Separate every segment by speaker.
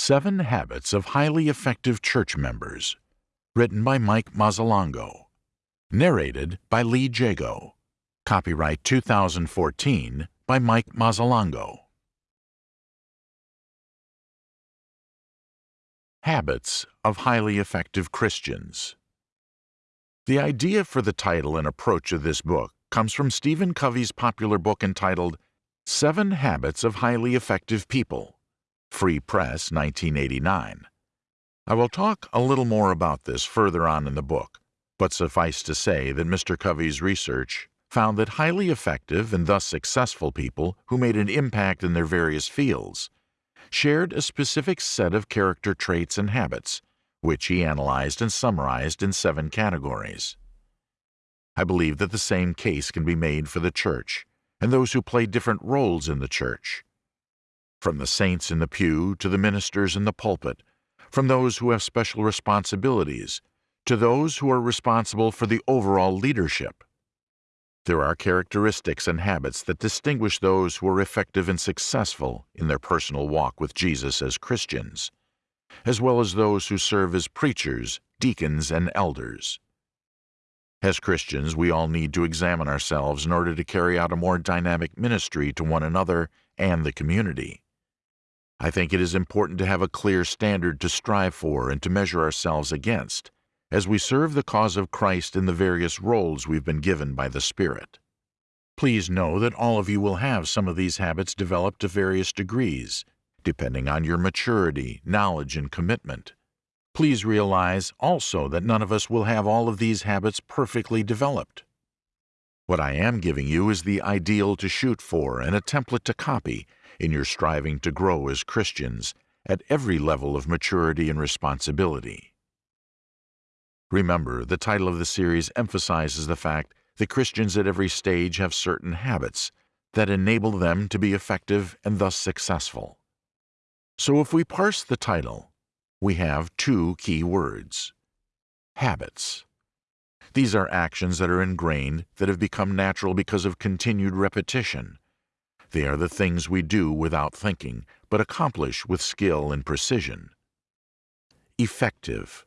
Speaker 1: Seven Habits of Highly Effective Church Members, written by Mike Mazzalongo, narrated by Lee Jago. Copyright 2014 by Mike Mazzalongo. Habits of Highly Effective Christians. The idea for the title and approach of this book comes from Stephen Covey's popular book entitled Seven Habits of Highly Effective People. Free Press, 1989. I will talk a little more about this further on in the book, but suffice to say that Mr. Covey's research found that highly effective and thus successful people who made an impact in their various fields shared a specific set of character traits and habits, which he analyzed and summarized in seven categories. I believe that the same case can be made for the church and those who play different roles in the church from the saints in the pew to the ministers in the pulpit, from those who have special responsibilities to those who are responsible for the overall leadership. There are characteristics and habits that distinguish those who are effective and successful in their personal walk with Jesus as Christians, as well as those who serve as preachers, deacons, and elders. As Christians, we all need to examine ourselves in order to carry out a more dynamic ministry to one another and the community. I think it is important to have a clear standard to strive for and to measure ourselves against as we serve the cause of Christ in the various roles we've been given by the Spirit. Please know that all of you will have some of these habits developed to various degrees, depending on your maturity, knowledge, and commitment. Please realize also that none of us will have all of these habits perfectly developed. What I am giving you is the ideal to shoot for and a template to copy in your striving to grow as Christians at every level of maturity and responsibility. Remember, the title of the series emphasizes the fact that Christians at every stage have certain habits that enable them to be effective and thus successful. So if we parse the title, we have two key words. Habits. These are actions that are ingrained that have become natural because of continued repetition, they are the things we do without thinking, but accomplish with skill and precision. Effective.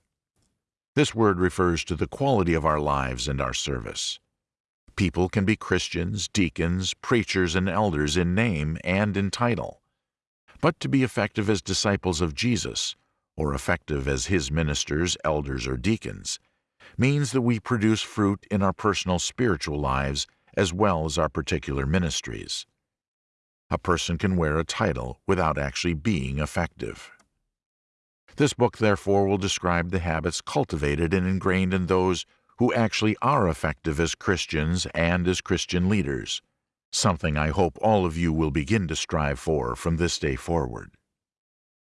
Speaker 1: This word refers to the quality of our lives and our service. People can be Christians, deacons, preachers, and elders in name and in title. But to be effective as disciples of Jesus, or effective as His ministers, elders, or deacons, means that we produce fruit in our personal spiritual lives as well as our particular ministries a person can wear a title without actually being effective. This book, therefore, will describe the habits cultivated and ingrained in those who actually are effective as Christians and as Christian leaders, something I hope all of you will begin to strive for from this day forward.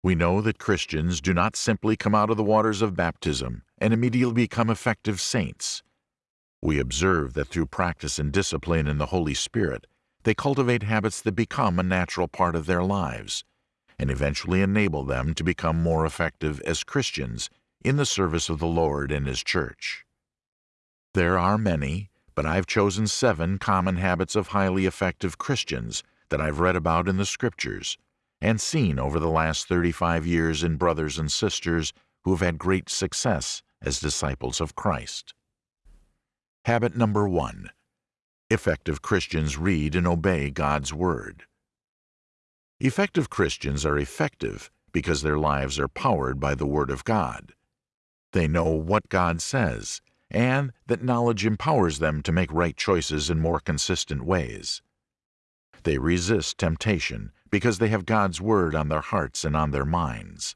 Speaker 1: We know that Christians do not simply come out of the waters of baptism and immediately become effective saints. We observe that through practice and discipline in the Holy Spirit, they cultivate habits that become a natural part of their lives and eventually enable them to become more effective as Christians in the service of the Lord and His church. There are many, but I've chosen seven common habits of highly effective Christians that I've read about in the Scriptures and seen over the last 35 years in brothers and sisters who have had great success as disciples of Christ. Habit number one Effective Christians read and obey God's Word. Effective Christians are effective because their lives are powered by the Word of God. They know what God says, and that knowledge empowers them to make right choices in more consistent ways. They resist temptation because they have God's Word on their hearts and on their minds.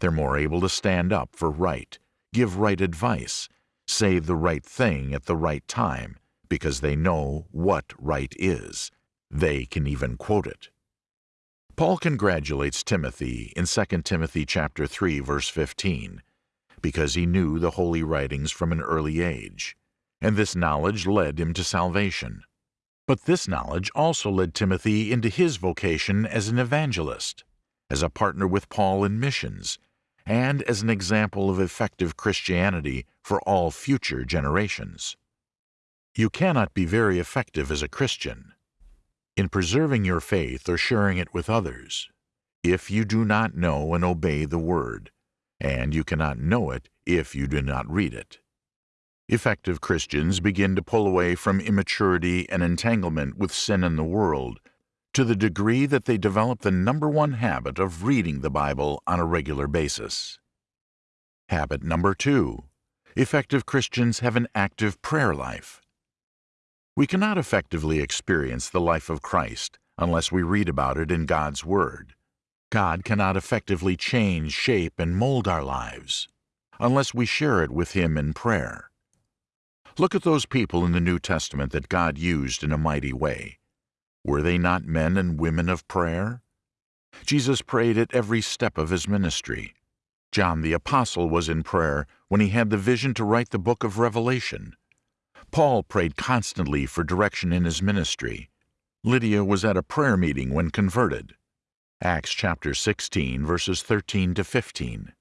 Speaker 1: They're more able to stand up for right, give right advice, say the right thing at the right time, because they know what right is. They can even quote it. Paul congratulates Timothy in 2 Timothy chapter 3 verse 15 because he knew the holy writings from an early age, and this knowledge led him to salvation. But this knowledge also led Timothy into his vocation as an evangelist, as a partner with Paul in missions, and as an example of effective Christianity for all future generations. You cannot be very effective as a Christian in preserving your faith or sharing it with others. if you do not know and obey the Word, and you cannot know it if you do not read it. Effective Christians begin to pull away from immaturity and entanglement with sin in the world to the degree that they develop the number one habit of reading the Bible on a regular basis. Habit number two. Effective Christians have an active prayer life. We cannot effectively experience the life of Christ unless we read about it in God's Word. God cannot effectively change, shape, and mold our lives unless we share it with Him in prayer. Look at those people in the New Testament that God used in a mighty way. Were they not men and women of prayer? Jesus prayed at every step of his ministry. John the Apostle was in prayer when he had the vision to write the book of Revelation. Paul prayed constantly for direction in his ministry. Lydia was at a prayer meeting when converted. Acts chapter 16, verses 13 to 15.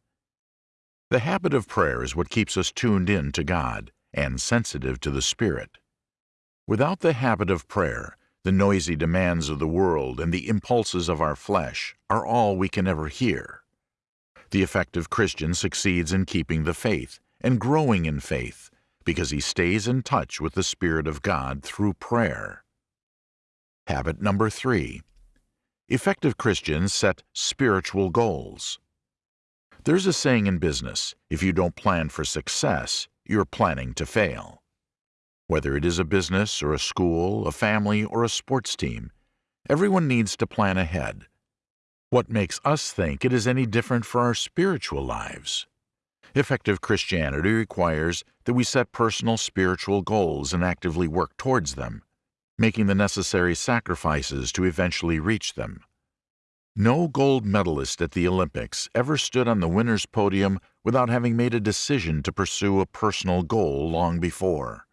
Speaker 1: The habit of prayer is what keeps us tuned in to God and sensitive to the Spirit. Without the habit of prayer, the noisy demands of the world and the impulses of our flesh are all we can ever hear. The effective Christian succeeds in keeping the faith and growing in faith because he stays in touch with the Spirit of God through prayer. Habit number three. Effective Christians set spiritual goals. There's a saying in business, if you don't plan for success, you're planning to fail. Whether it is a business or a school, a family, or a sports team, everyone needs to plan ahead what makes us think it is any different for our spiritual lives? Effective Christianity requires that we set personal spiritual goals and actively work towards them, making the necessary sacrifices to eventually reach them. No gold medalist at the Olympics ever stood on the winner's podium without having made a decision to pursue a personal goal long before.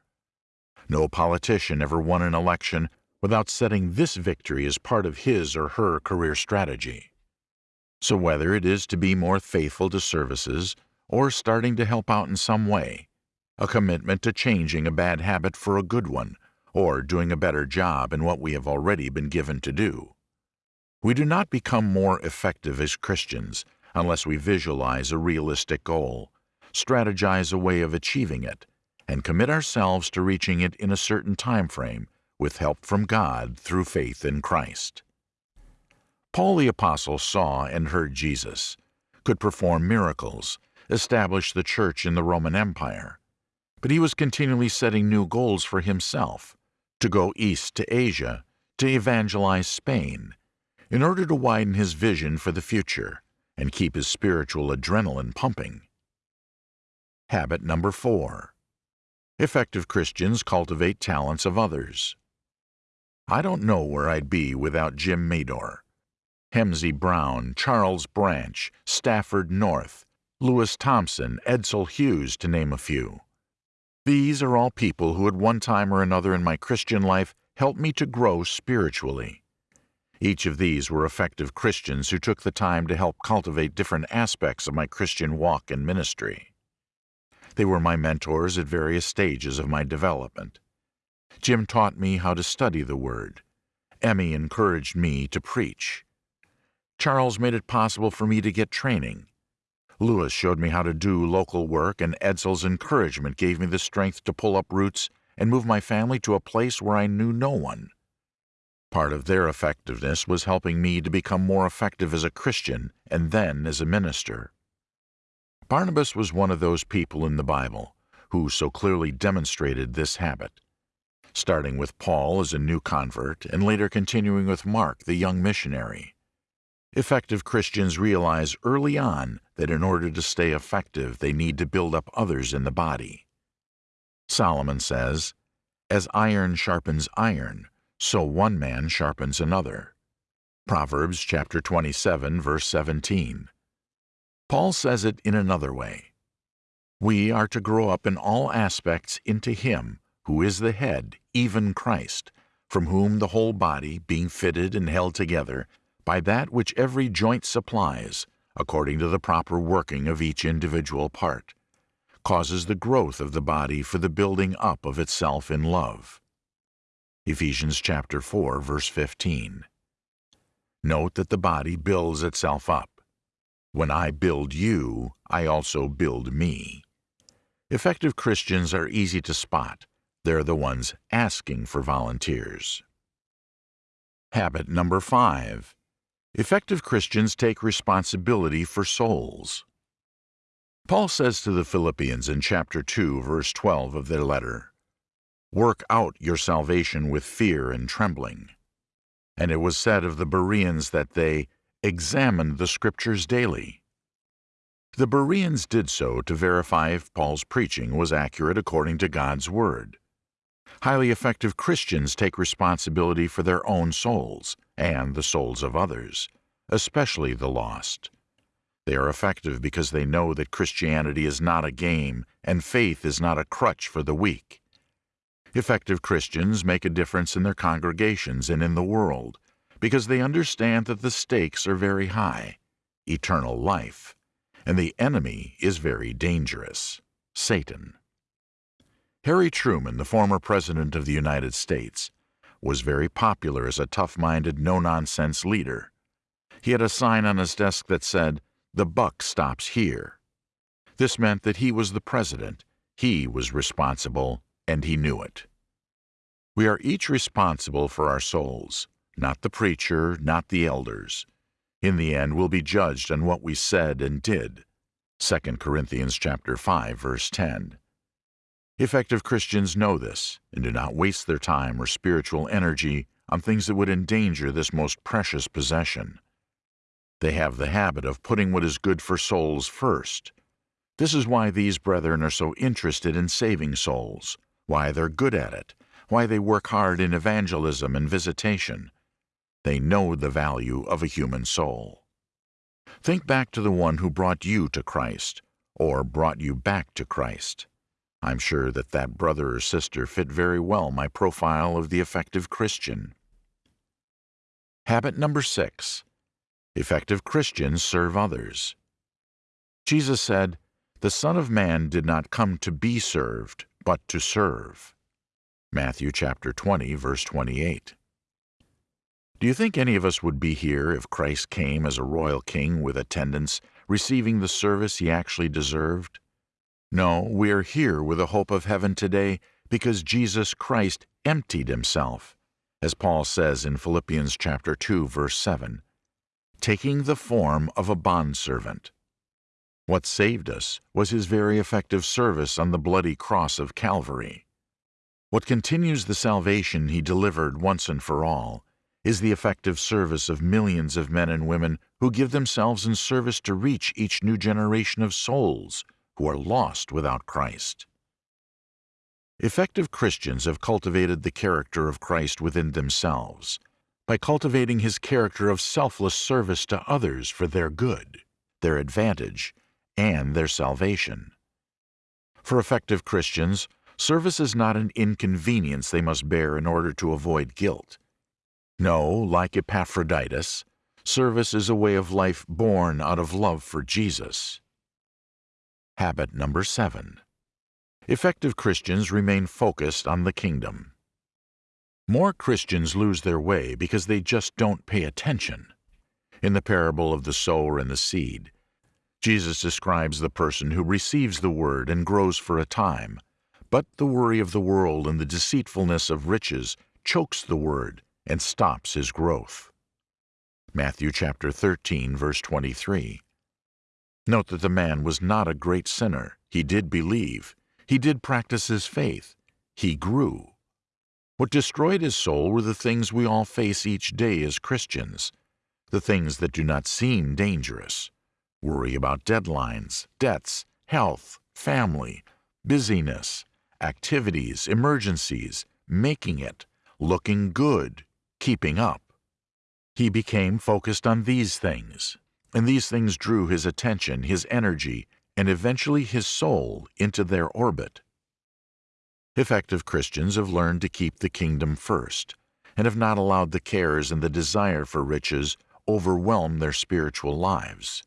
Speaker 1: No politician ever won an election without setting this victory as part of his or her career strategy. So whether it is to be more faithful to services or starting to help out in some way, a commitment to changing a bad habit for a good one, or doing a better job in what we have already been given to do. We do not become more effective as Christians unless we visualize a realistic goal, strategize a way of achieving it, and commit ourselves to reaching it in a certain time frame with help from God through faith in Christ. Paul the Apostle saw and heard Jesus, could perform miracles, establish the church in the Roman Empire. But he was continually setting new goals for himself to go east to Asia, to evangelize Spain, in order to widen his vision for the future and keep his spiritual adrenaline pumping. Habit number four. Effective Christians cultivate talents of others. I don't know where I'd be without Jim Mador. Hemsey Brown, Charles Branch, Stafford North, Lewis Thompson, Edsel Hughes, to name a few. These are all people who at one time or another in my Christian life helped me to grow spiritually. Each of these were effective Christians who took the time to help cultivate different aspects of my Christian walk and ministry. They were my mentors at various stages of my development. Jim taught me how to study the Word. Emmy encouraged me to preach. Charles made it possible for me to get training. Lewis showed me how to do local work, and Edsel's encouragement gave me the strength to pull up roots and move my family to a place where I knew no one. Part of their effectiveness was helping me to become more effective as a Christian and then as a minister. Barnabas was one of those people in the Bible who so clearly demonstrated this habit, starting with Paul as a new convert and later continuing with Mark, the young missionary. Effective Christians realize early on that in order to stay effective, they need to build up others in the body. Solomon says, As iron sharpens iron, so one man sharpens another. Proverbs chapter 27, verse 17. Paul says it in another way. We are to grow up in all aspects into Him, who is the head, even Christ, from whom the whole body, being fitted and held together, by that which every joint supplies, according to the proper working of each individual part, causes the growth of the body for the building up of itself in love. Ephesians chapter 4, verse 15. Note that the body builds itself up. When I build you, I also build me. Effective Christians are easy to spot. They're the ones asking for volunteers. Habit number five. Effective Christians take responsibility for souls. Paul says to the Philippians in chapter 2, verse 12 of their letter, Work out your salvation with fear and trembling. And it was said of the Bereans that they examined the Scriptures daily. The Bereans did so to verify if Paul's preaching was accurate according to God's Word. Highly effective Christians take responsibility for their own souls and the souls of others, especially the lost. They are effective because they know that Christianity is not a game and faith is not a crutch for the weak. Effective Christians make a difference in their congregations and in the world because they understand that the stakes are very high eternal life and the enemy is very dangerous Satan. Harry Truman, the former President of the United States, was very popular as a tough-minded, no-nonsense leader. He had a sign on his desk that said, the buck stops here. This meant that he was the president, he was responsible, and he knew it. We are each responsible for our souls, not the preacher, not the elders. In the end, we'll be judged on what we said and did. 2 Corinthians chapter 5, verse 10. Effective Christians know this and do not waste their time or spiritual energy on things that would endanger this most precious possession. They have the habit of putting what is good for souls first. This is why these brethren are so interested in saving souls, why they're good at it, why they work hard in evangelism and visitation. They know the value of a human soul. Think back to the one who brought you to Christ, or brought you back to Christ. I'm sure that that brother or sister fit very well my profile of the effective Christian. Habit number six. Effective Christians serve others. Jesus said, The Son of Man did not come to be served, but to serve. Matthew chapter 20, verse 28. Do you think any of us would be here if Christ came as a royal king with attendants, receiving the service he actually deserved? No, we are here with the hope of heaven today because Jesus Christ emptied himself, as Paul says in Philippians chapter 2, verse 7 taking the form of a bondservant. What saved us was his very effective service on the bloody cross of Calvary. What continues the salvation he delivered once and for all is the effective service of millions of men and women who give themselves in service to reach each new generation of souls who are lost without Christ. Effective Christians have cultivated the character of Christ within themselves by cultivating his character of selfless service to others for their good, their advantage, and their salvation. For effective Christians, service is not an inconvenience they must bear in order to avoid guilt. No, like Epaphroditus, service is a way of life born out of love for Jesus. Habit number seven. Effective Christians remain focused on the kingdom. More Christians lose their way because they just don't pay attention. In the parable of the sower and the seed, Jesus describes the person who receives the word and grows for a time, but the worry of the world and the deceitfulness of riches chokes the word and stops his growth. Matthew chapter 13, verse 23. Note that the man was not a great sinner. He did believe. He did practice his faith. He grew. What destroyed his soul were the things we all face each day as Christians, the things that do not seem dangerous. Worry about deadlines, debts, health, family, busyness, activities, emergencies, making it, looking good, keeping up. He became focused on these things, and these things drew his attention, his energy, and eventually his soul into their orbit. Effective Christians have learned to keep the kingdom first and have not allowed the cares and the desire for riches overwhelm their spiritual lives.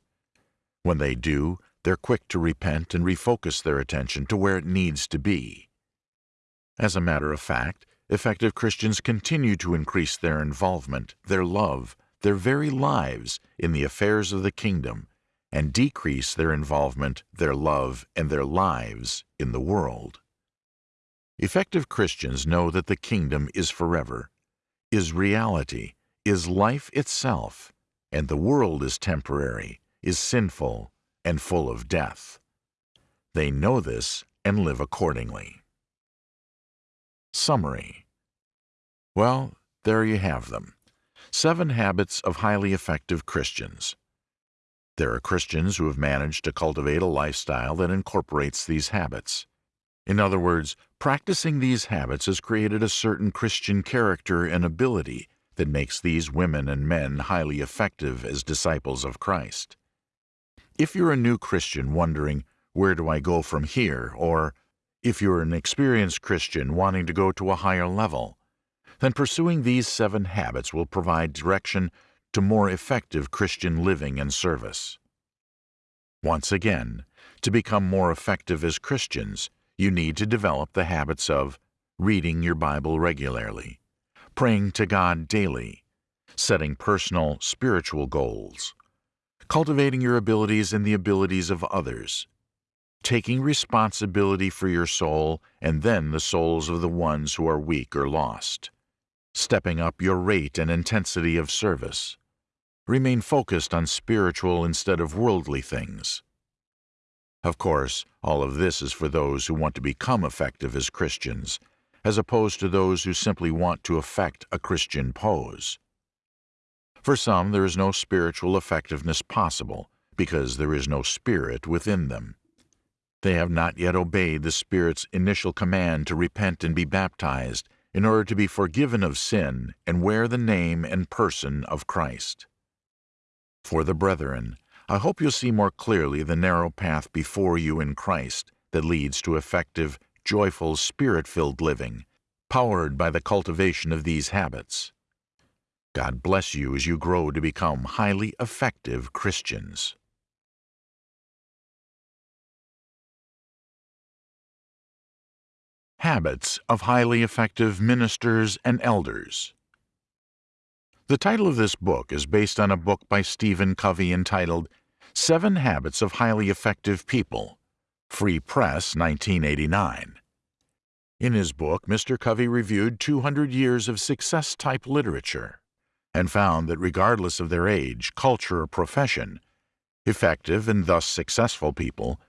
Speaker 1: When they do, they're quick to repent and refocus their attention to where it needs to be. As a matter of fact, effective Christians continue to increase their involvement, their love, their very lives in the affairs of the kingdom and decrease their involvement, their love, and their lives in the world. Effective Christians know that the kingdom is forever, is reality, is life itself, and the world is temporary, is sinful, and full of death. They know this and live accordingly. Summary Well, there you have them. Seven habits of highly effective Christians. There are Christians who have managed to cultivate a lifestyle that incorporates these habits. In other words, practicing these habits has created a certain Christian character and ability that makes these women and men highly effective as disciples of Christ. If you're a new Christian wondering, where do I go from here? Or if you're an experienced Christian wanting to go to a higher level, then pursuing these seven habits will provide direction to more effective Christian living and service. Once again, to become more effective as Christians, you need to develop the habits of reading your Bible regularly, praying to God daily, setting personal spiritual goals, cultivating your abilities and the abilities of others, taking responsibility for your soul and then the souls of the ones who are weak or lost, stepping up your rate and intensity of service, remain focused on spiritual instead of worldly things. Of course, all of this is for those who want to become effective as Christians, as opposed to those who simply want to affect a Christian pose. For some, there is no spiritual effectiveness possible because there is no spirit within them. They have not yet obeyed the Spirit's initial command to repent and be baptized in order to be forgiven of sin and wear the name and person of Christ. For the brethren, I hope you'll see more clearly the narrow path before you in Christ that leads to effective, joyful, spirit-filled living, powered by the cultivation of these habits. God bless you as you grow to become highly effective Christians. Habits of Highly Effective Ministers and Elders The title of this book is based on a book by Stephen Covey entitled Seven Habits of Highly Effective People, Free Press, 1989. In his book, Mr. Covey reviewed 200 years of success-type literature and found that regardless of their age, culture, or profession, effective and thus successful people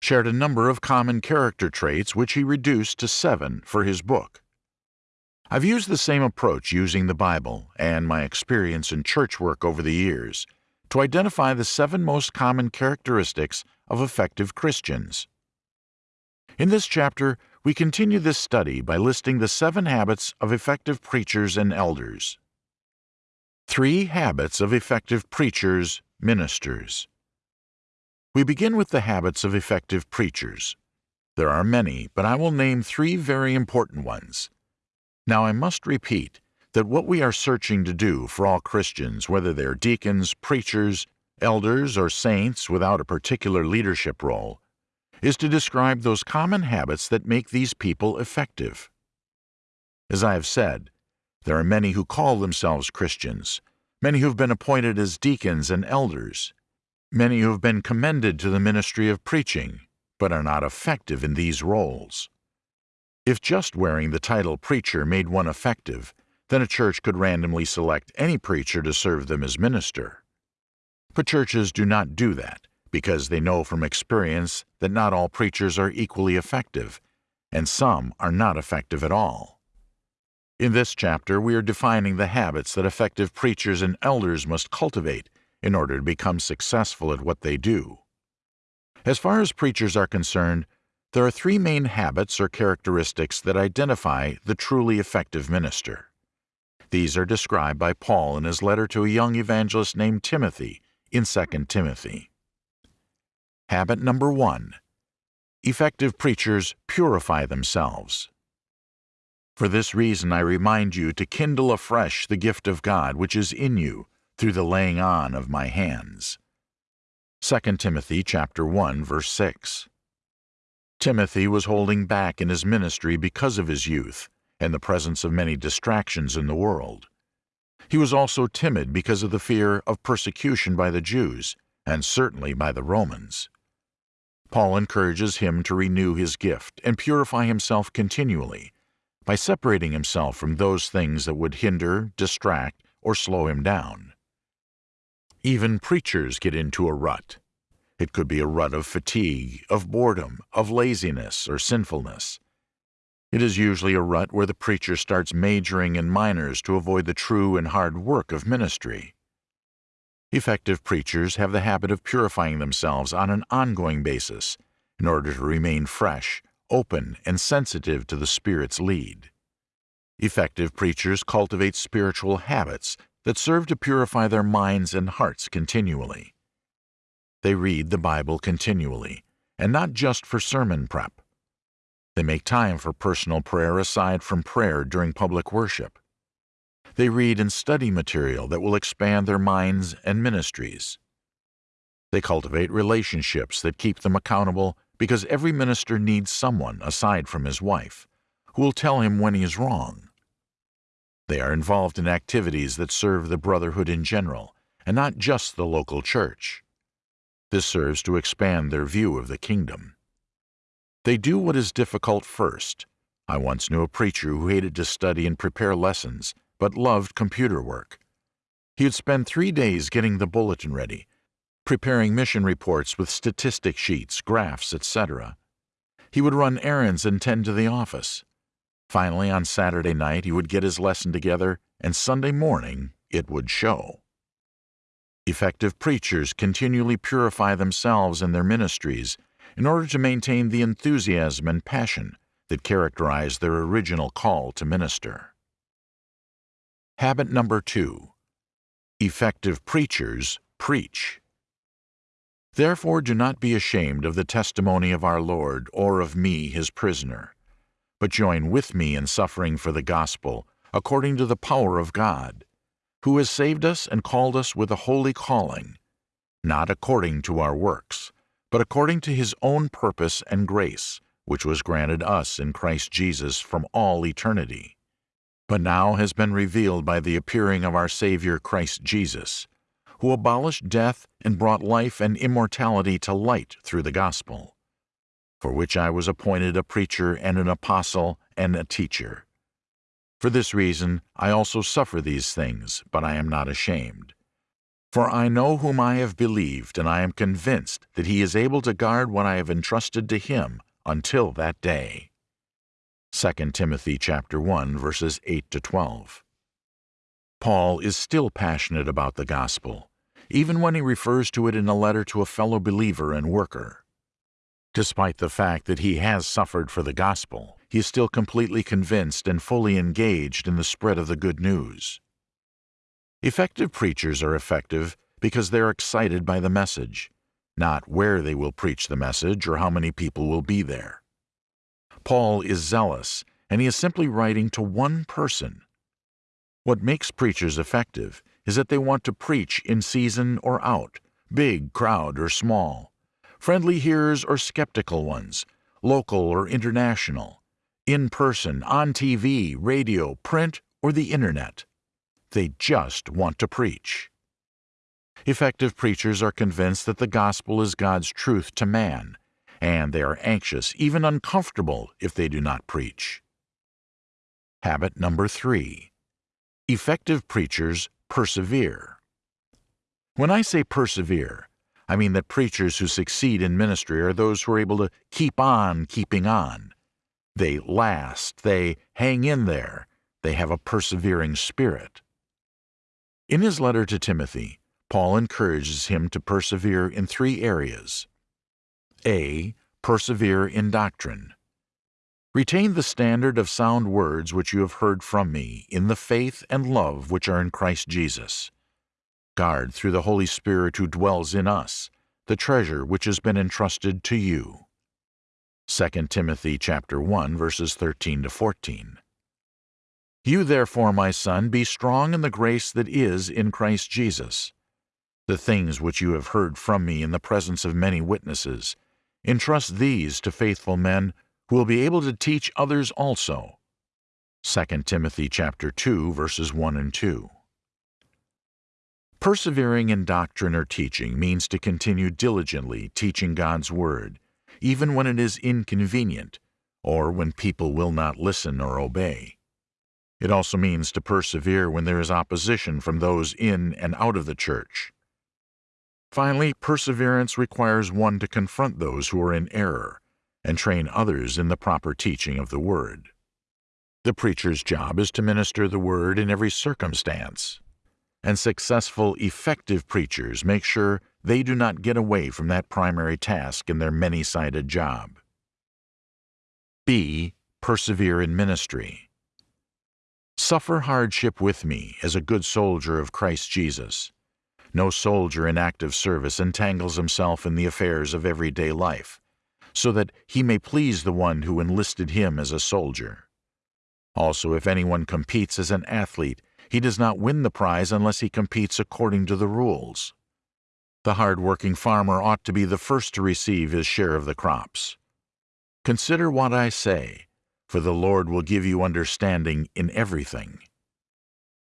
Speaker 1: shared a number of common character traits which he reduced to seven for his book. I've used the same approach using the Bible and my experience in church work over the years to identify the seven most common characteristics of effective Christians. In this chapter, we continue this study by listing the seven habits of effective preachers and elders. Three habits of effective preachers, ministers. We begin with the habits of effective preachers. There are many, but I will name three very important ones. Now I must repeat that what we are searching to do for all Christians, whether they're deacons, preachers, elders, or saints without a particular leadership role, is to describe those common habits that make these people effective. As I have said, there are many who call themselves Christians, many who have been appointed as deacons and elders, Many who have been commended to the ministry of preaching, but are not effective in these roles. If just wearing the title preacher made one effective, then a church could randomly select any preacher to serve them as minister. But churches do not do that because they know from experience that not all preachers are equally effective, and some are not effective at all. In this chapter, we are defining the habits that effective preachers and elders must cultivate in order to become successful at what they do. As far as preachers are concerned, there are three main habits or characteristics that identify the truly effective minister. These are described by Paul in his letter to a young evangelist named Timothy in 2 Timothy. Habit number one Effective preachers purify themselves. For this reason I remind you to kindle afresh the gift of God which is in you through the laying on of my hands. 2 Timothy chapter 1 verse 6. Timothy was holding back in his ministry because of his youth and the presence of many distractions in the world. He was also timid because of the fear of persecution by the Jews, and certainly by the Romans. Paul encourages him to renew his gift and purify himself continually by separating himself from those things that would hinder, distract, or slow him down. Even preachers get into a rut. It could be a rut of fatigue, of boredom, of laziness, or sinfulness. It is usually a rut where the preacher starts majoring in minors to avoid the true and hard work of ministry. Effective preachers have the habit of purifying themselves on an ongoing basis in order to remain fresh, open, and sensitive to the Spirit's lead. Effective preachers cultivate spiritual habits that serve to purify their minds and hearts continually. They read the Bible continually, and not just for sermon prep. They make time for personal prayer aside from prayer during public worship. They read and study material that will expand their minds and ministries. They cultivate relationships that keep them accountable because every minister needs someone aside from his wife who will tell him when he is wrong. They are involved in activities that serve the brotherhood in general and not just the local church. This serves to expand their view of the kingdom. They do what is difficult first. I once knew a preacher who hated to study and prepare lessons but loved computer work. He would spend three days getting the bulletin ready, preparing mission reports with statistic sheets, graphs, etc. He would run errands and tend to the office. Finally, on Saturday night, he would get his lesson together, and Sunday morning it would show. Effective preachers continually purify themselves and their ministries in order to maintain the enthusiasm and passion that characterize their original call to minister. Habit number two Effective preachers preach. Therefore, do not be ashamed of the testimony of our Lord or of me, his prisoner, but join with me in suffering for the gospel, according to the power of God, who has saved us and called us with a holy calling, not according to our works, but according to his own purpose and grace, which was granted us in Christ Jesus from all eternity but now has been revealed by the appearing of our Savior Christ Jesus, who abolished death and brought life and immortality to light through the gospel, for which I was appointed a preacher and an apostle and a teacher. For this reason I also suffer these things, but I am not ashamed. For I know whom I have believed, and I am convinced that he is able to guard what I have entrusted to him until that day. 2 Timothy chapter 1 verses 8 to 12. Paul is still passionate about the gospel, even when he refers to it in a letter to a fellow believer and worker. Despite the fact that he has suffered for the gospel, he is still completely convinced and fully engaged in the spread of the good news. Effective preachers are effective because they're excited by the message, not where they will preach the message or how many people will be there. Paul is zealous, and he is simply writing to one person. What makes preachers effective is that they want to preach in season or out, big crowd or small, friendly hearers or skeptical ones, local or international, in person, on TV, radio, print, or the internet. They just want to preach. Effective preachers are convinced that the gospel is God's truth to man and they are anxious, even uncomfortable, if they do not preach. Habit number three Effective preachers persevere. When I say persevere, I mean that preachers who succeed in ministry are those who are able to keep on keeping on. They last, they hang in there, they have a persevering spirit. In his letter to Timothy, Paul encourages him to persevere in three areas. A. Persevere in doctrine. Retain the standard of sound words which you have heard from me, in the faith and love which are in Christ Jesus. Guard through the Holy Spirit who dwells in us, the treasure which has been entrusted to you. 2 Timothy chapter 1 verses 13 to 14. You therefore, my son, be strong in the grace that is in Christ Jesus. The things which you have heard from me in the presence of many witnesses, Entrust these to faithful men who will be able to teach others also. 2 Timothy chapter 2 verses 1 and 2. Persevering in doctrine or teaching means to continue diligently teaching God's Word, even when it is inconvenient, or when people will not listen or obey. It also means to persevere when there is opposition from those in and out of the church. Finally, perseverance requires one to confront those who are in error and train others in the proper teaching of the Word. The preacher's job is to minister the Word in every circumstance, and successful, effective preachers make sure they do not get away from that primary task in their many-sided job. B. Persevere in ministry. Suffer hardship with me as a good soldier of Christ Jesus. No soldier in active service entangles himself in the affairs of everyday life, so that he may please the one who enlisted him as a soldier. Also, if anyone competes as an athlete, he does not win the prize unless he competes according to the rules. The hard-working farmer ought to be the first to receive his share of the crops. Consider what I say, for the Lord will give you understanding in everything.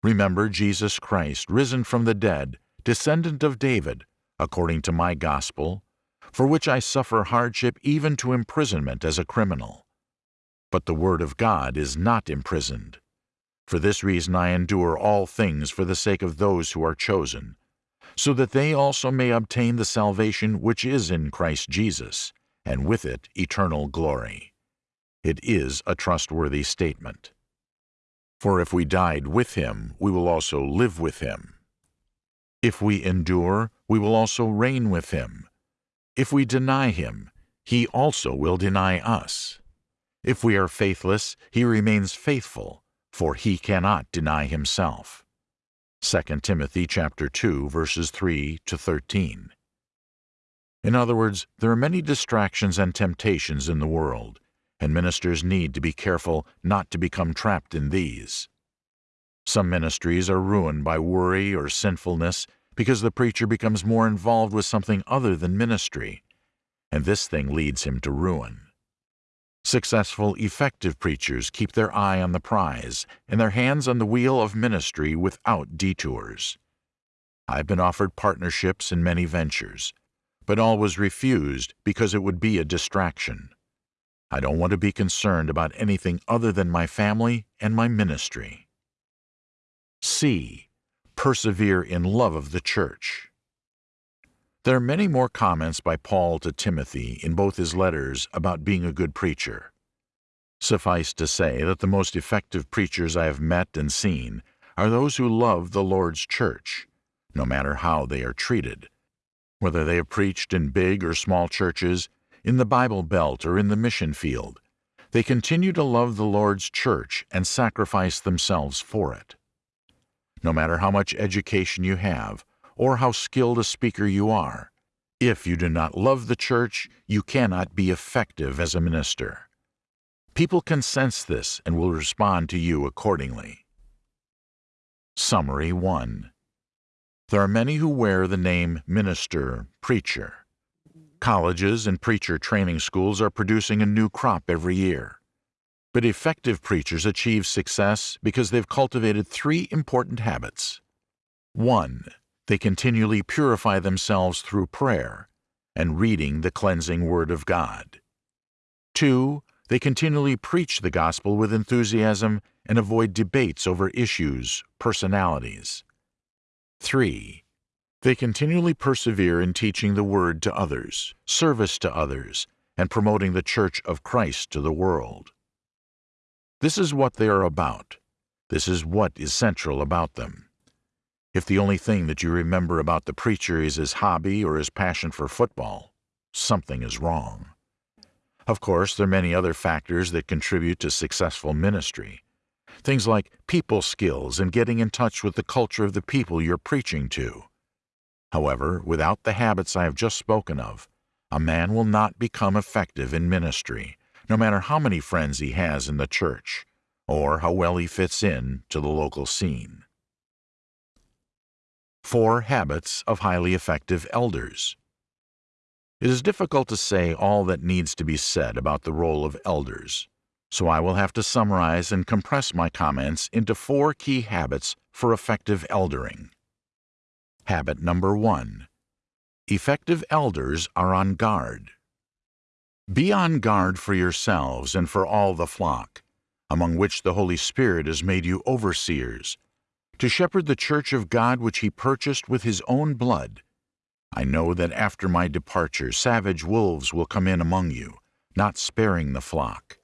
Speaker 1: Remember Jesus Christ, risen from the dead, descendant of David, according to my gospel, for which I suffer hardship even to imprisonment as a criminal. But the word of God is not imprisoned. For this reason I endure all things for the sake of those who are chosen, so that they also may obtain the salvation which is in Christ Jesus, and with it eternal glory. It is a trustworthy statement. For if we died with him, we will also live with him. If we endure, we will also reign with him. If we deny him, he also will deny us. If we are faithless, he remains faithful, for he cannot deny himself. 2 Timothy chapter 2 verses 3 to 13. In other words, there are many distractions and temptations in the world, and ministers need to be careful not to become trapped in these. Some ministries are ruined by worry or sinfulness because the preacher becomes more involved with something other than ministry, and this thing leads him to ruin. Successful, effective preachers keep their eye on the prize and their hands on the wheel of ministry without detours. I've been offered partnerships in many ventures, but all was refused because it would be a distraction. I don't want to be concerned about anything other than my family and my ministry. C. Persevere in love of the church. There are many more comments by Paul to Timothy in both his letters about being a good preacher. Suffice to say that the most effective preachers I have met and seen are those who love the Lord's church, no matter how they are treated. Whether they have preached in big or small churches, in the Bible Belt or in the mission field, they continue to love the Lord's church and sacrifice themselves for it. No matter how much education you have, or how skilled a speaker you are. If you do not love the church, you cannot be effective as a minister. People can sense this and will respond to you accordingly. Summary 1 There are many who wear the name minister, preacher. Colleges and preacher training schools are producing a new crop every year. But effective preachers achieve success because they've cultivated three important habits. 1 they continually purify themselves through prayer and reading the cleansing Word of God. 2. They continually preach the gospel with enthusiasm and avoid debates over issues, personalities. 3. They continually persevere in teaching the Word to others, service to others, and promoting the Church of Christ to the world. This is what they are about. This is what is central about them. If the only thing that you remember about the preacher is his hobby or his passion for football, something is wrong. Of course, there are many other factors that contribute to successful ministry. Things like people skills and getting in touch with the culture of the people you're preaching to. However, without the habits I have just spoken of, a man will not become effective in ministry, no matter how many friends he has in the church, or how well he fits in to the local scene. Four Habits of Highly Effective Elders It is difficult to say all that needs to be said about the role of elders, so I will have to summarize and compress my comments into four key habits for effective eldering. Habit number one. Effective elders are on guard. Be on guard for yourselves and for all the flock, among which the Holy Spirit has made you overseers, to shepherd the church of God which he purchased with his own blood. I know that after my departure savage wolves will come in among you, not sparing the flock.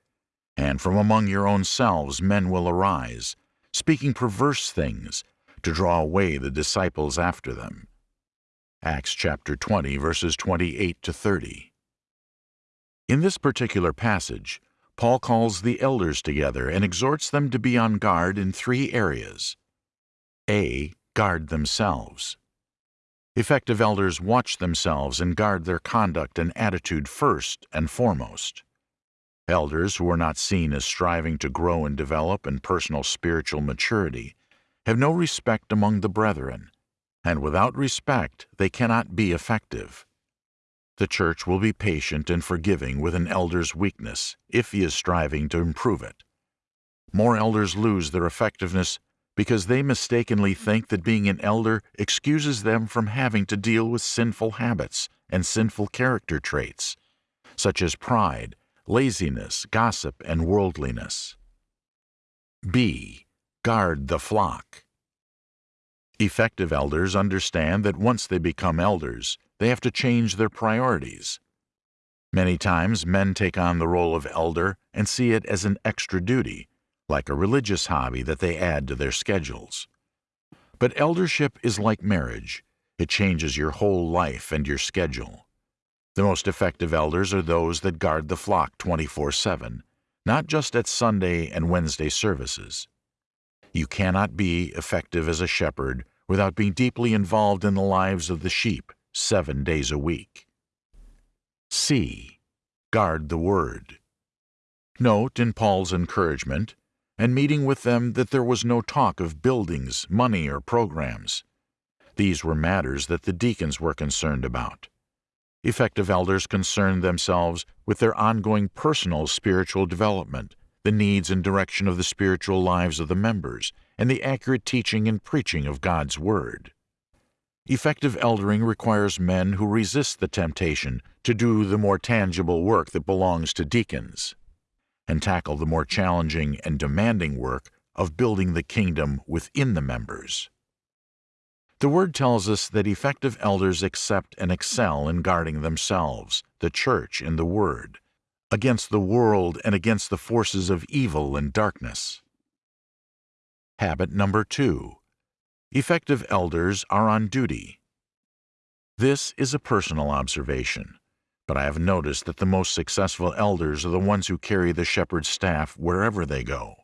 Speaker 1: And from among your own selves men will arise, speaking perverse things, to draw away the disciples after them. Acts chapter 20, verses 28 to 30. In this particular passage, Paul calls the elders together and exhorts them to be on guard in three areas. A. Guard themselves. Effective elders watch themselves and guard their conduct and attitude first and foremost. Elders who are not seen as striving to grow and develop in personal spiritual maturity have no respect among the brethren, and without respect they cannot be effective. The church will be patient and forgiving with an elder's weakness if he is striving to improve it. More elders lose their effectiveness because they mistakenly think that being an elder excuses them from having to deal with sinful habits and sinful character traits, such as pride, laziness, gossip, and worldliness. B. Guard the flock. Effective elders understand that once they become elders, they have to change their priorities. Many times men take on the role of elder and see it as an extra duty like a religious hobby that they add to their schedules. But eldership is like marriage. It changes your whole life and your schedule. The most effective elders are those that guard the flock 24-7, not just at Sunday and Wednesday services. You cannot be effective as a shepherd without being deeply involved in the lives of the sheep seven days a week. C. Guard the Word. Note in Paul's encouragement and meeting with them that there was no talk of buildings, money, or programs. These were matters that the deacons were concerned about. Effective elders concerned themselves with their ongoing personal spiritual development, the needs and direction of the spiritual lives of the members, and the accurate teaching and preaching of God's Word. Effective eldering requires men who resist the temptation to do the more tangible work that belongs to deacons and tackle the more challenging and demanding work of building the kingdom within the members. The Word tells us that effective elders accept and excel in guarding themselves, the church, and the Word, against the world and against the forces of evil and darkness. Habit number two. Effective elders are on duty. This is a personal observation but I have noticed that the most successful elders are the ones who carry the shepherd's staff wherever they go.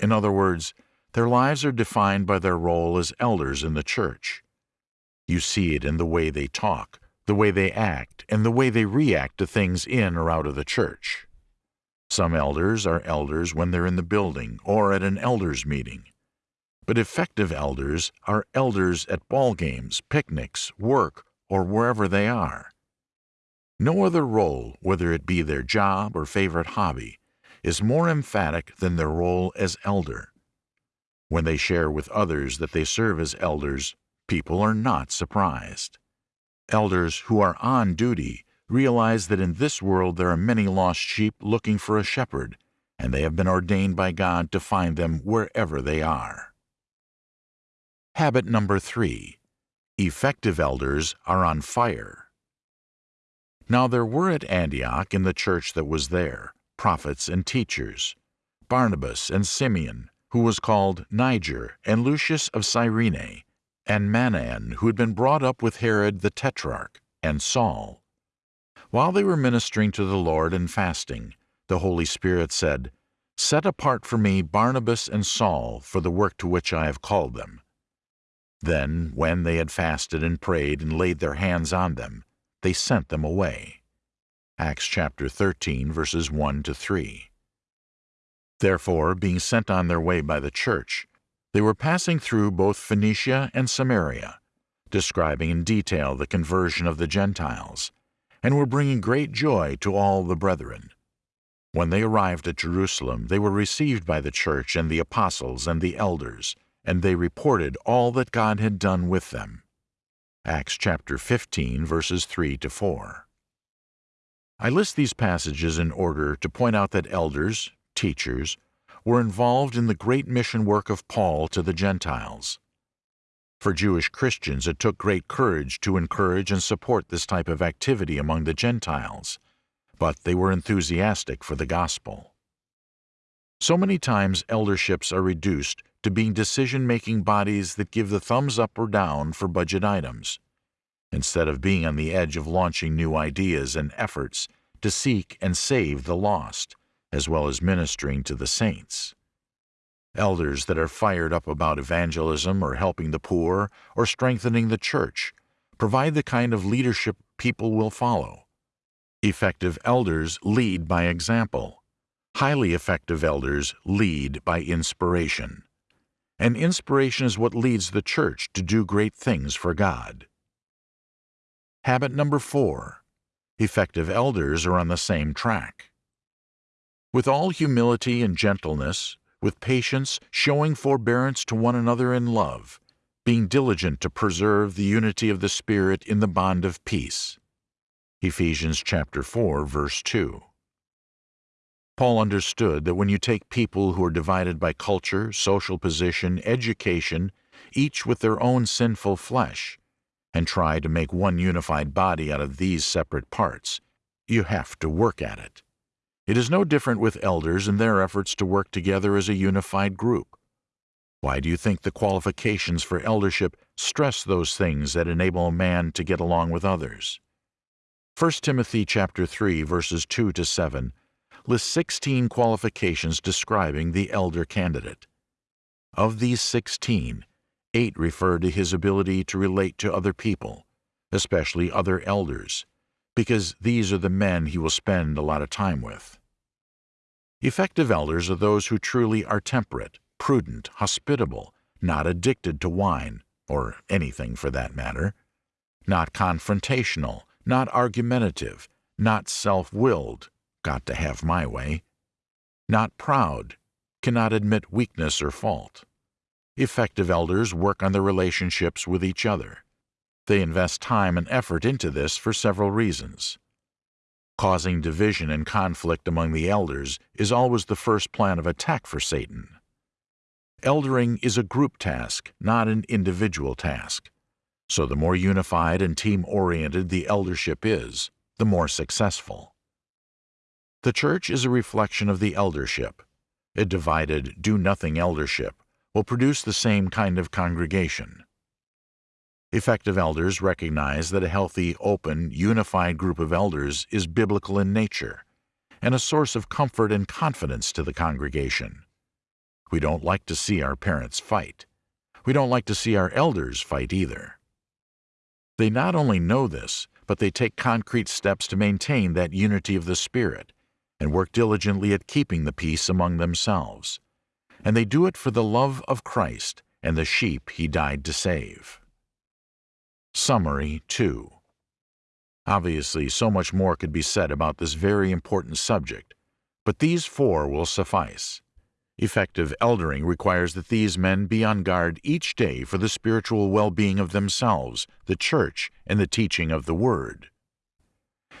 Speaker 1: In other words, their lives are defined by their role as elders in the church. You see it in the way they talk, the way they act, and the way they react to things in or out of the church. Some elders are elders when they're in the building or at an elders meeting. But effective elders are elders at ball games, picnics, work, or wherever they are. No other role, whether it be their job or favorite hobby, is more emphatic than their role as elder. When they share with others that they serve as elders, people are not surprised. Elders who are on duty realize that in this world there are many lost sheep looking for a shepherd, and they have been ordained by God to find them wherever they are. Habit number three. Effective elders are on fire. Now there were at Antioch in the church that was there prophets and teachers, Barnabas and Simeon, who was called Niger, and Lucius of Cyrene, and Manaen, who had been brought up with Herod the Tetrarch, and Saul. While they were ministering to the Lord and fasting, the Holy Spirit said, Set apart for me Barnabas and Saul for the work to which I have called them. Then, when they had fasted and prayed and laid their hands on them, they sent them away. Acts chapter 13, verses 1 to 3. Therefore, being sent on their way by the church, they were passing through both Phoenicia and Samaria, describing in detail the conversion of the Gentiles, and were bringing great joy to all the brethren. When they arrived at Jerusalem, they were received by the church and the apostles and the elders, and they reported all that God had done with them. Acts chapter 15, verses 3 to 4. I list these passages in order to point out that elders, teachers, were involved in the great mission work of Paul to the Gentiles. For Jewish Christians, it took great courage to encourage and support this type of activity among the Gentiles, but they were enthusiastic for the gospel. So many times elderships are reduced to being decision-making bodies that give the thumbs up or down for budget items, instead of being on the edge of launching new ideas and efforts to seek and save the lost, as well as ministering to the saints. Elders that are fired up about evangelism or helping the poor or strengthening the church provide the kind of leadership people will follow. Effective elders lead by example. Highly effective elders lead by inspiration and inspiration is what leads the church to do great things for God. Habit number four effective elders are on the same track. With all humility and gentleness, with patience, showing forbearance to one another in love, being diligent to preserve the unity of the Spirit in the bond of peace. Ephesians chapter 4, verse 2. Paul understood that when you take people who are divided by culture, social position, education, each with their own sinful flesh, and try to make one unified body out of these separate parts, you have to work at it. It is no different with elders in their efforts to work together as a unified group. Why do you think the qualifications for eldership stress those things that enable a man to get along with others? 1 Timothy chapter 3 verses 2 to 7 lists 16 qualifications describing the elder candidate. Of these 16, eight refer to his ability to relate to other people, especially other elders, because these are the men he will spend a lot of time with. Effective elders are those who truly are temperate, prudent, hospitable, not addicted to wine, or anything for that matter, not confrontational, not argumentative, not self-willed, got to have my way. Not proud, cannot admit weakness or fault. Effective elders work on their relationships with each other. They invest time and effort into this for several reasons. Causing division and conflict among the elders is always the first plan of attack for Satan. Eldering is a group task, not an individual task. So the more unified and team-oriented the eldership is, the more successful. The church is a reflection of the eldership. A divided, do-nothing eldership will produce the same kind of congregation. Effective elders recognize that a healthy, open, unified group of elders is biblical in nature and a source of comfort and confidence to the congregation. We don't like to see our parents fight. We don't like to see our elders fight either. They not only know this, but they take concrete steps to maintain that unity of the Spirit and work diligently at keeping the peace among themselves. And they do it for the love of Christ and the sheep he died to save. Summary 2 Obviously, so much more could be said about this very important subject, but these four will suffice. Effective eldering requires that these men be on guard each day for the spiritual well-being of themselves, the church, and the teaching of the Word.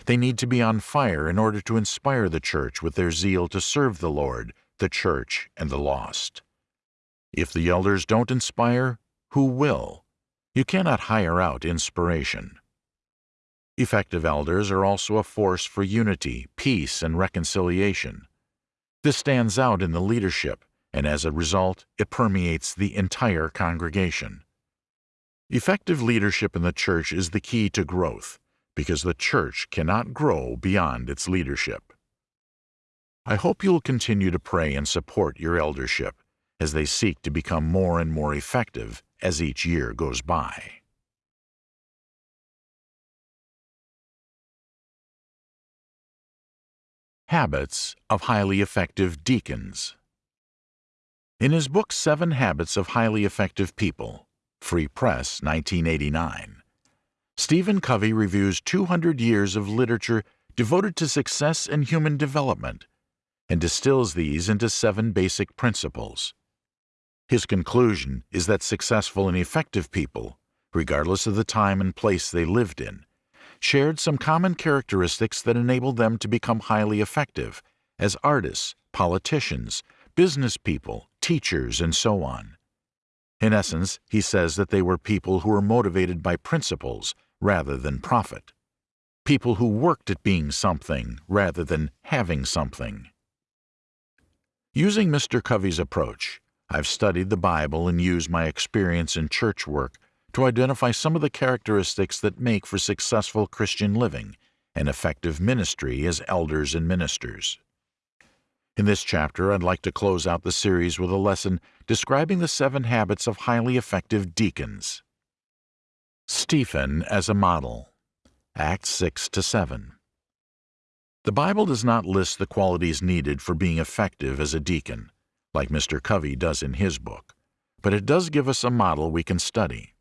Speaker 1: They need to be on fire in order to inspire the church with their zeal to serve the Lord, the church, and the lost. If the elders don't inspire, who will? You cannot hire out inspiration. Effective elders are also a force for unity, peace, and reconciliation. This stands out in the leadership, and as a result, it permeates the entire congregation. Effective leadership in the church is the key to growth because the church cannot grow beyond its leadership. I hope you will continue to pray and support your eldership as they seek to become more and more effective as each year goes by. Habits of Highly Effective Deacons In his book Seven Habits of Highly Effective People, Free Press, 1989, Stephen Covey reviews 200 years of literature devoted to success and human development and distills these into seven basic principles. His conclusion is that successful and effective people, regardless of the time and place they lived in, shared some common characteristics that enabled them to become highly effective as artists, politicians, business people, teachers, and so on. In essence, he says that they were people who were motivated by principles rather than profit. People who worked at being something rather than having something. Using Mr. Covey's approach, I've studied the Bible and used my experience in church work to identify some of the characteristics that make for successful Christian living and effective ministry as elders and ministers. In this chapter, I'd like to close out the series with a lesson describing the seven habits of highly effective deacons. Stephen as a model. Acts 6 to 7. The Bible does not list the qualities needed for being effective as a deacon, like Mr. Covey does in his book, but it does give us a model we can study.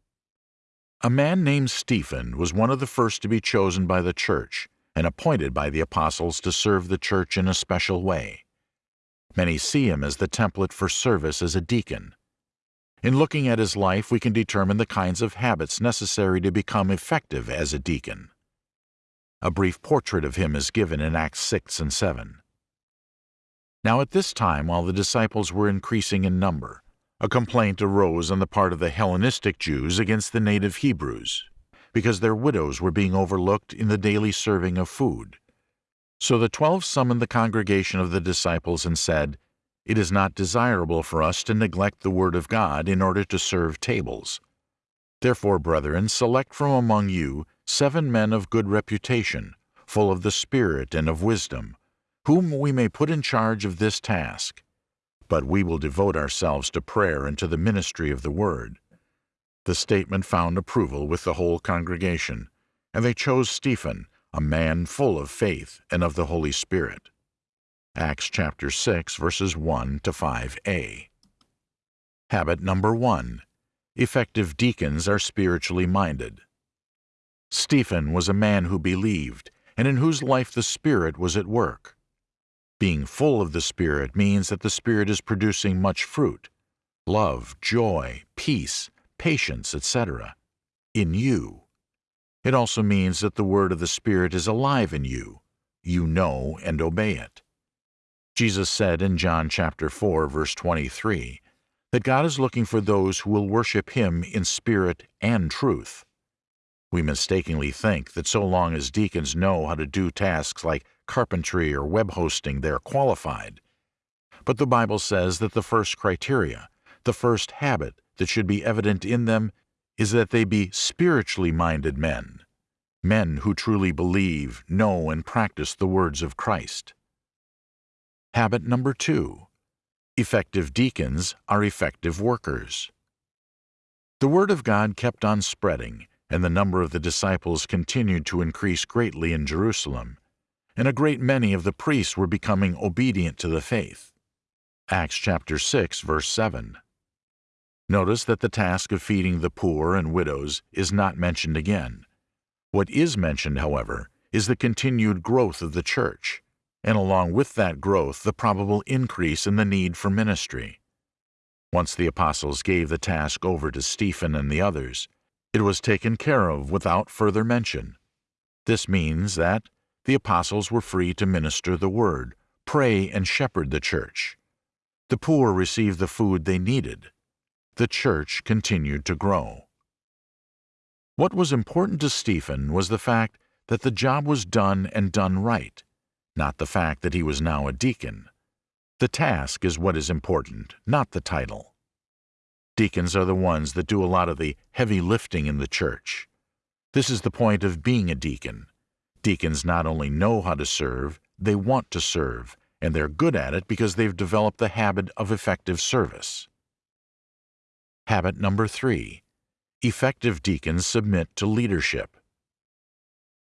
Speaker 1: A man named Stephen was one of the first to be chosen by the church and appointed by the apostles to serve the church in a special way. Many see him as the template for service as a deacon. In looking at his life, we can determine the kinds of habits necessary to become effective as a deacon. A brief portrait of him is given in Acts 6 and 7. Now at this time, while the disciples were increasing in number, a complaint arose on the part of the Hellenistic Jews against the native Hebrews, because their widows were being overlooked in the daily serving of food. So the twelve summoned the congregation of the disciples and said, It is not desirable for us to neglect the word of God in order to serve tables. Therefore, brethren, select from among you seven men of good reputation, full of the Spirit and of wisdom, whom we may put in charge of this task. But we will devote ourselves to prayer and to the ministry of the word. The statement found approval with the whole congregation, and they chose Stephen, a man full of faith and of the Holy Spirit. Acts chapter 6 verses 1 to 5a. Habit number 1. Effective deacons are spiritually minded. Stephen was a man who believed and in whose life the Spirit was at work. Being full of the Spirit means that the Spirit is producing much fruit love, joy, peace, patience, etc. in you. It also means that the word of the Spirit is alive in you. You know and obey it. Jesus said in John chapter 4 verse 23 that God is looking for those who will worship him in spirit and truth. We mistakenly think that so long as deacons know how to do tasks like carpentry or web hosting, they are qualified. But the Bible says that the first criteria, the first habit that should be evident in them is that they be spiritually minded men, men who truly believe, know, and practice the words of Christ. Habit number two effective deacons are effective workers. The Word of God kept on spreading, and the number of the disciples continued to increase greatly in Jerusalem, and a great many of the priests were becoming obedient to the faith. Acts chapter 6, verse 7. Notice that the task of feeding the poor and widows is not mentioned again. What is mentioned, however, is the continued growth of the church, and along with that growth, the probable increase in the need for ministry. Once the apostles gave the task over to Stephen and the others, it was taken care of without further mention. This means that the apostles were free to minister the word, pray, and shepherd the church. The poor received the food they needed, the church continued to grow. What was important to Stephen was the fact that the job was done and done right, not the fact that he was now a deacon. The task is what is important, not the title. Deacons are the ones that do a lot of the heavy lifting in the church. This is the point of being a deacon. Deacons not only know how to serve, they want to serve, and they're good at it because they've developed the habit of effective service. Habit number three effective deacons submit to leadership.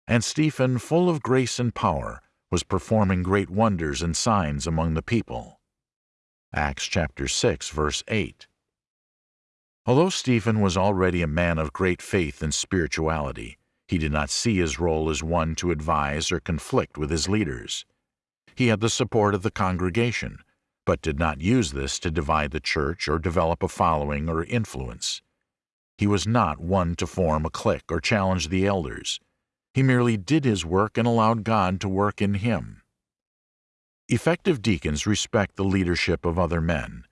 Speaker 1: And Stephen, full of grace and power, was performing great wonders and signs among the people. Acts chapter 6, verse 8. Although Stephen was already a man of great faith and spirituality, he did not see his role as one to advise or conflict with his leaders. He had the support of the congregation, but did not use this to divide the church or develop a following or influence. He was not one to form a clique or challenge the elders. He merely did his work and allowed God to work in him. Effective deacons respect the leadership of other men,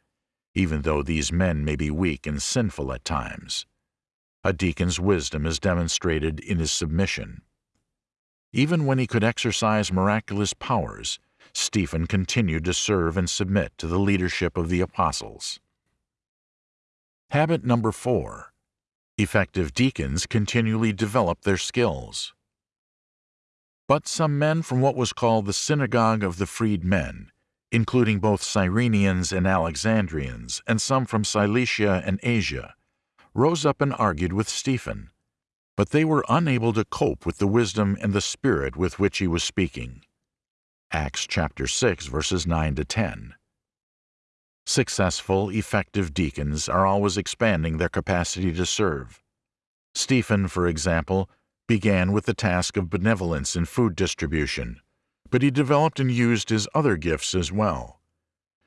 Speaker 1: even though these men may be weak and sinful at times. A deacon's wisdom is demonstrated in his submission. Even when he could exercise miraculous powers, Stephen continued to serve and submit to the leadership of the apostles. Habit number four effective deacons continually develop their skills. But some men from what was called the synagogue of the freedmen, including both Cyrenians and Alexandrians, and some from Cilicia and Asia, rose up and argued with Stephen. But they were unable to cope with the wisdom and the spirit with which he was speaking. Acts chapter 6 verses 9 to 10. Successful, effective deacons are always expanding their capacity to serve. Stephen, for example, began with the task of benevolence in food distribution, but he developed and used his other gifts as well.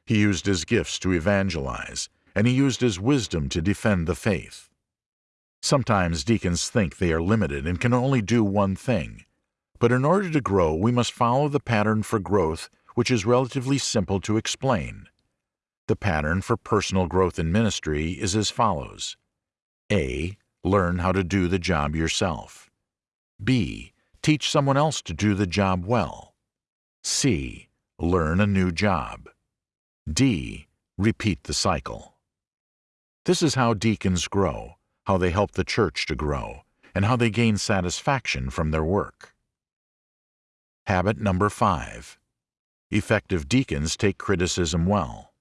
Speaker 1: He used his gifts to evangelize, and he used his wisdom to defend the faith. Sometimes deacons think they are limited and can only do one thing, but in order to grow, we must follow the pattern for growth, which is relatively simple to explain. The pattern for personal growth in ministry is as follows. A. Learn how to do the job yourself. B. Teach someone else to do the job well. C. Learn a new job. D. Repeat the cycle. This is how deacons grow, how they help the church to grow, and how they gain satisfaction from their work. Habit number five. Effective deacons take criticism well.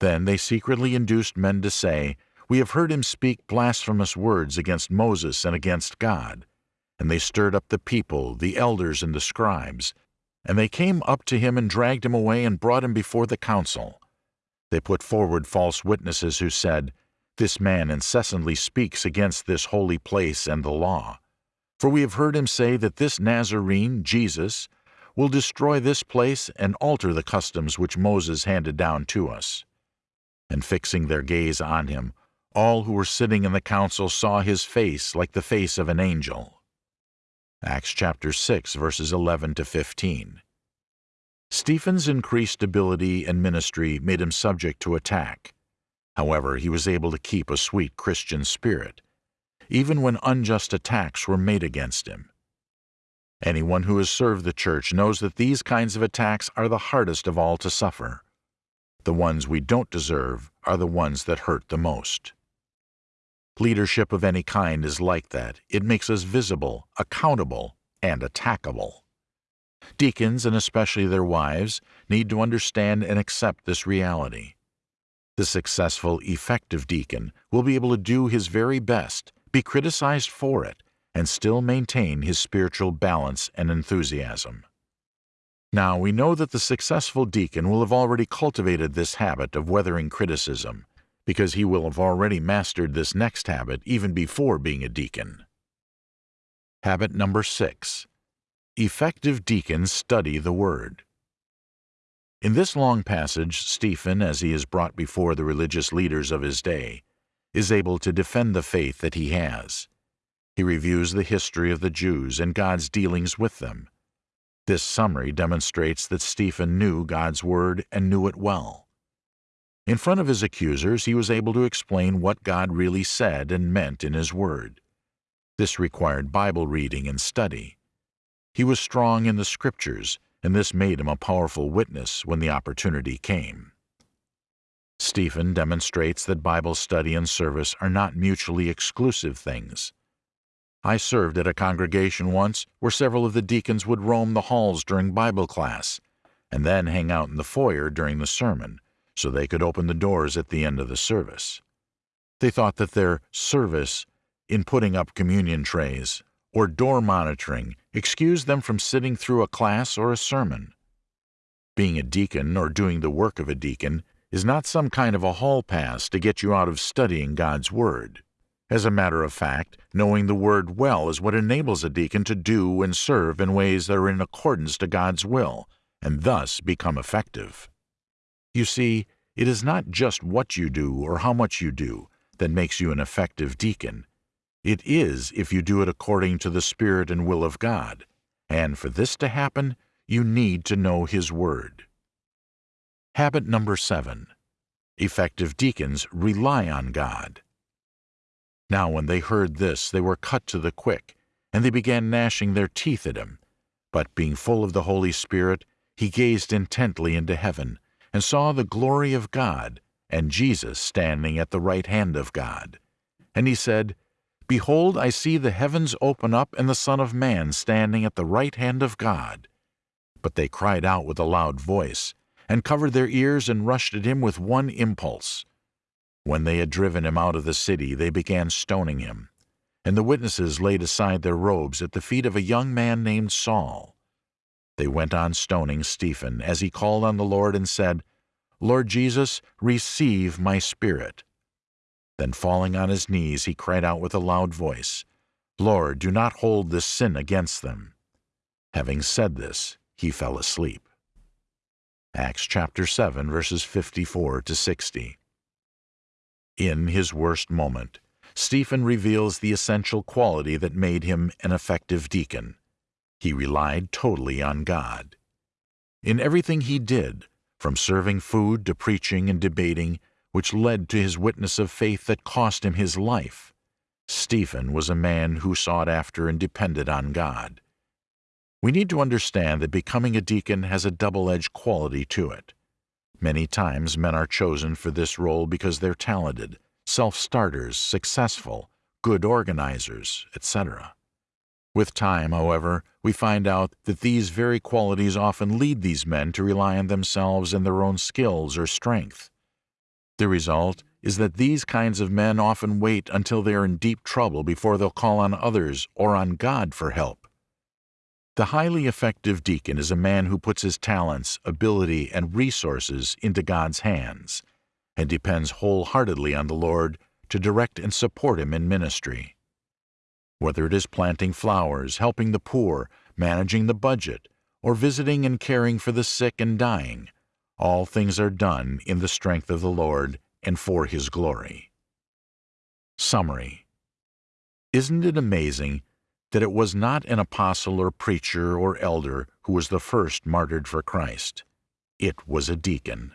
Speaker 1: Then they secretly induced men to say, We have heard him speak blasphemous words against Moses and against God. And they stirred up the people, the elders and the scribes. And they came up to him and dragged him away and brought him before the council. They put forward false witnesses who said, This man incessantly speaks against this holy place and the law. For we have heard him say that this Nazarene, Jesus, will destroy this place and alter the customs which Moses handed down to us and fixing their gaze on him, all who were sitting in the council saw his face like the face of an angel. Acts chapter 6 verses 11 to 15. Stephen's increased ability and ministry made him subject to attack. However, he was able to keep a sweet Christian spirit, even when unjust attacks were made against him. Anyone who has served the church knows that these kinds of attacks are the hardest of all to suffer. The ones we don't deserve are the ones that hurt the most. Leadership of any kind is like that. It makes us visible, accountable, and attackable. Deacons, and especially their wives, need to understand and accept this reality. The successful, effective deacon will be able to do his very best, be criticized for it, and still maintain his spiritual balance and enthusiasm. Now we know that the successful deacon will have already cultivated this habit of weathering criticism, because he will have already mastered this next habit even before being a deacon. Habit number six. Effective deacons study the Word. In this long passage, Stephen, as he is brought before the religious leaders of his day, is able to defend the faith that he has. He reviews the history of the Jews and God's dealings with them, this summary demonstrates that Stephen knew God's Word and knew it well. In front of his accusers, he was able to explain what God really said and meant in His Word. This required Bible reading and study. He was strong in the Scriptures, and this made him a powerful witness when the opportunity came. Stephen demonstrates that Bible study and service are not mutually exclusive things. I served at a congregation once where several of the deacons would roam the halls during Bible class and then hang out in the foyer during the sermon so they could open the doors at the end of the service. They thought that their service in putting up communion trays or door monitoring excused them from sitting through a class or a sermon. Being a deacon or doing the work of a deacon is not some kind of a hall pass to get you out of studying God's Word. As a matter of fact, knowing the Word well is what enables a deacon to do and serve in ways that are in accordance to God's will, and thus become effective. You see, it is not just what you do or how much you do that makes you an effective deacon. It is if you do it according to the Spirit and will of God, and for this to happen, you need to know His Word. Habit number seven. Effective deacons rely on God. Now when they heard this, they were cut to the quick, and they began gnashing their teeth at him. But being full of the Holy Spirit, he gazed intently into heaven, and saw the glory of God, and Jesus standing at the right hand of God. And he said, Behold, I see the heavens open up, and the Son of Man standing at the right hand of God. But they cried out with a loud voice, and covered their ears and rushed at him with one impulse. When they had driven him out of the city, they began stoning him. And the witnesses laid aside their robes at the feet of a young man named Saul. They went on stoning Stephen as he called on the Lord and said, Lord Jesus, receive my spirit. Then falling on his knees, he cried out with a loud voice, Lord, do not hold this sin against them. Having said this, he fell asleep. Acts chapter 7, verses 54 to 60. In his worst moment, Stephen reveals the essential quality that made him an effective deacon. He relied totally on God. In everything he did, from serving food to preaching and debating, which led to his witness of faith that cost him his life. Stephen was a man who sought after and depended on God. We need to understand that becoming a deacon has a double-edged quality to it. Many times men are chosen for this role because they're talented, self-starters, successful, good organizers, etc. With time, however, we find out that these very qualities often lead these men to rely on themselves and their own skills or strength. The result is that these kinds of men often wait until they are in deep trouble before they'll call on others or on God for help. The highly effective deacon is a man who puts his talents, ability, and resources into God's hands and depends wholeheartedly on the Lord to direct and support him in ministry. Whether it is planting flowers, helping the poor, managing the budget, or visiting and caring for the sick and dying, all things are done in the strength of the Lord and for His glory. Summary Isn't it amazing that it was not an apostle or preacher or elder who was the first martyred for Christ? It was a deacon.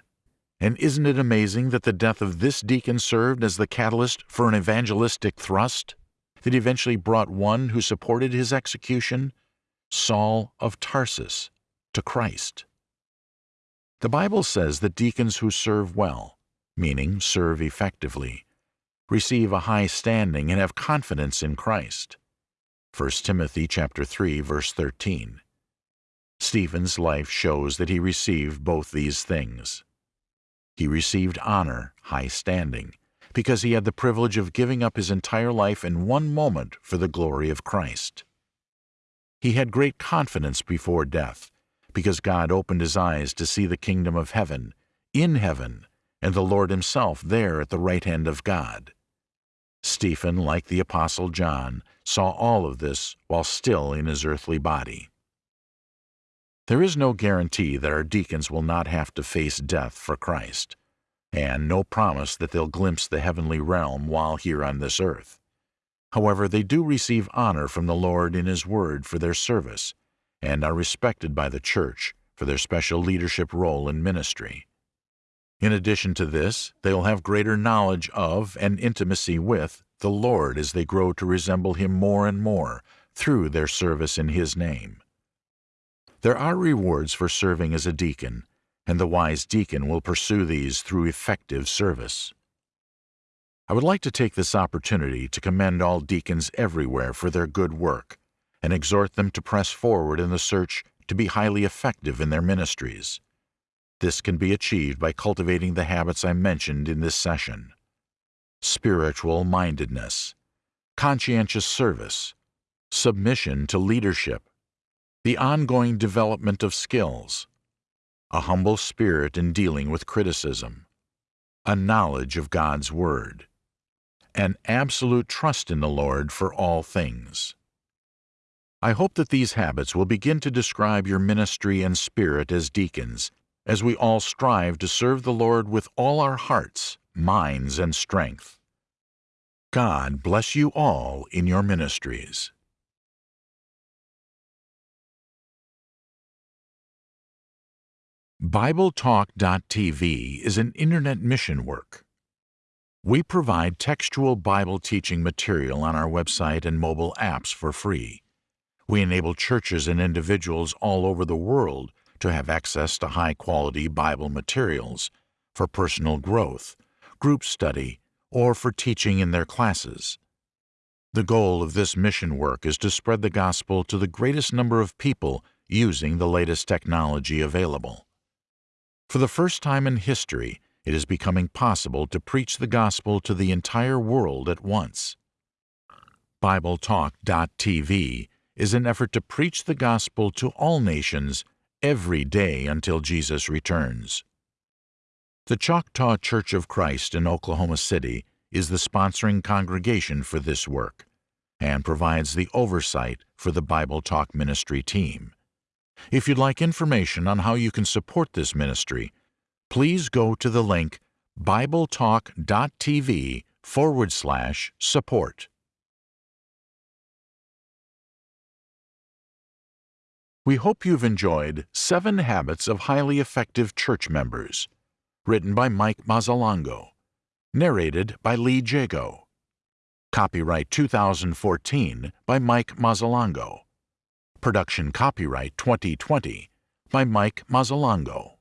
Speaker 1: And isn't it amazing that the death of this deacon served as the catalyst for an evangelistic thrust that eventually brought one who supported his execution, Saul of Tarsus, to Christ? The Bible says that deacons who serve well, meaning serve effectively, receive a high standing and have confidence in Christ. 1 Timothy chapter 3 verse 13. Stephen's life shows that he received both these things. He received honor, high standing, because he had the privilege of giving up his entire life in one moment for the glory of Christ. He had great confidence before death, because God opened his eyes to see the kingdom of heaven, in heaven, and the Lord himself there at the right hand of God. Stephen, like the Apostle John, saw all of this while still in his earthly body. There is no guarantee that our deacons will not have to face death for Christ, and no promise that they'll glimpse the heavenly realm while here on this earth. However, they do receive honor from the Lord in His Word for their service, and are respected by the Church for their special leadership role in ministry. In addition to this, they will have greater knowledge of and intimacy with the Lord as they grow to resemble Him more and more through their service in His name. There are rewards for serving as a deacon, and the wise deacon will pursue these through effective service. I would like to take this opportunity to commend all deacons everywhere for their good work and exhort them to press forward in the search to be highly effective in their ministries. This can be achieved by cultivating the habits I mentioned in this session. Spiritual mindedness, conscientious service, submission to leadership, the ongoing development of skills, a humble spirit in dealing with criticism, a knowledge of God's Word, an absolute trust in the Lord for all things. I hope that these habits will begin to describe your ministry and spirit as deacons, as we all strive to serve the Lord with all our hearts, minds, and strength. God bless you all in your ministries. BibleTalk.tv is an internet mission work. We provide textual Bible teaching material on our website and mobile apps for free. We enable churches and individuals all over the world to have access to high quality Bible materials for personal growth, group study, or for teaching in their classes. The goal of this mission work is to spread the gospel to the greatest number of people using the latest technology available. For the first time in history, it is becoming possible to preach the gospel to the entire world at once. BibleTalk.tv is an effort to preach the gospel to all nations every day until Jesus returns. The Choctaw Church of Christ in Oklahoma City is the sponsoring congregation for this work and provides the oversight for the Bible Talk Ministry team. If you'd like information on how you can support this ministry, please go to the link bibletalk.tv forward slash support. We hope you've enjoyed Seven Habits of Highly Effective Church Members, written by Mike Mazzalongo, narrated by Lee Jago. Copyright 2014 by Mike Mazzalongo. Production copyright 2020 by Mike Mazzalongo.